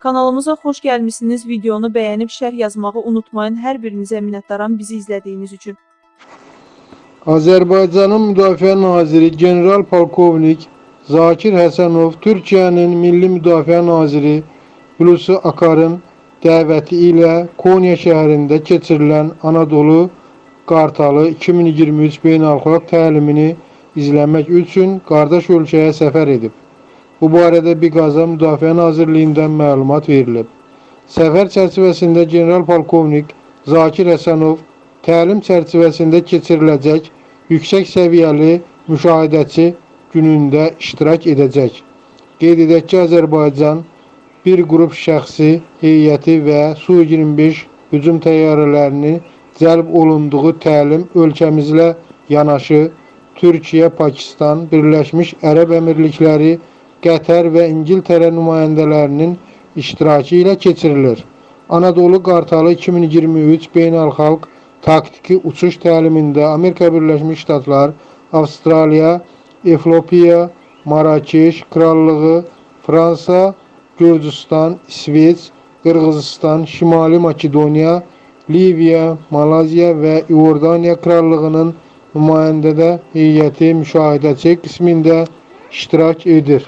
Kanalımıza xoş gəlmisiniz. Videonu bəyənib şərh yazmağı unutmayın. Hər birinizə minnətdaram bizi izlədiyiniz üçün. Azərbaycanın Müdafiə Naziri General Polkovnik Zakir Həsənov Türkiyənin Milli Müdafiə Naziri Hulusi Akarın dəvəti ilə Konya şəhərində keçirilən Anadolu Qartalı 2023 beynəlxalq təlimini izləmək üçün qardaş ölkəyə səfər edib. Bu barədə Biqaza Müdafiə Nazirliyindən məlumat verilib. Səfər çərçivəsində General Polkovnik Zakir Həsənov təlim çərçivəsində keçiriləcək yüksək səviyyəli müşahidəçi günündə iştirak edəcək. Qeyd edək ki, Azərbaycan bir qrup şəxsi heyəti və Su-25 hücum təyyarələrinin cəlb olunduğu təlim ölkəmizlə yanaşı Türkiyə, Pakistan, Birləşmiş Ərəb Əmirlikləri, Qətər və İngiltərə nümayəndələrinin iştirakı ilə keçirilir. Anadolu Qartalı 2023 beynəlxalq taktiki uçuş təlimində Amerika Birləşmiş Ştatlar, Avstraliya, Efiopiya, Marakeş Krallığı, Fransa, Gürcüstan, İsveç, Qırğızistan, Şimali Makedoniya, Liviya, Malaziya və İordaniya Krallığının nümayəndədə heyəti müşahidəçi qismində iştirak edir.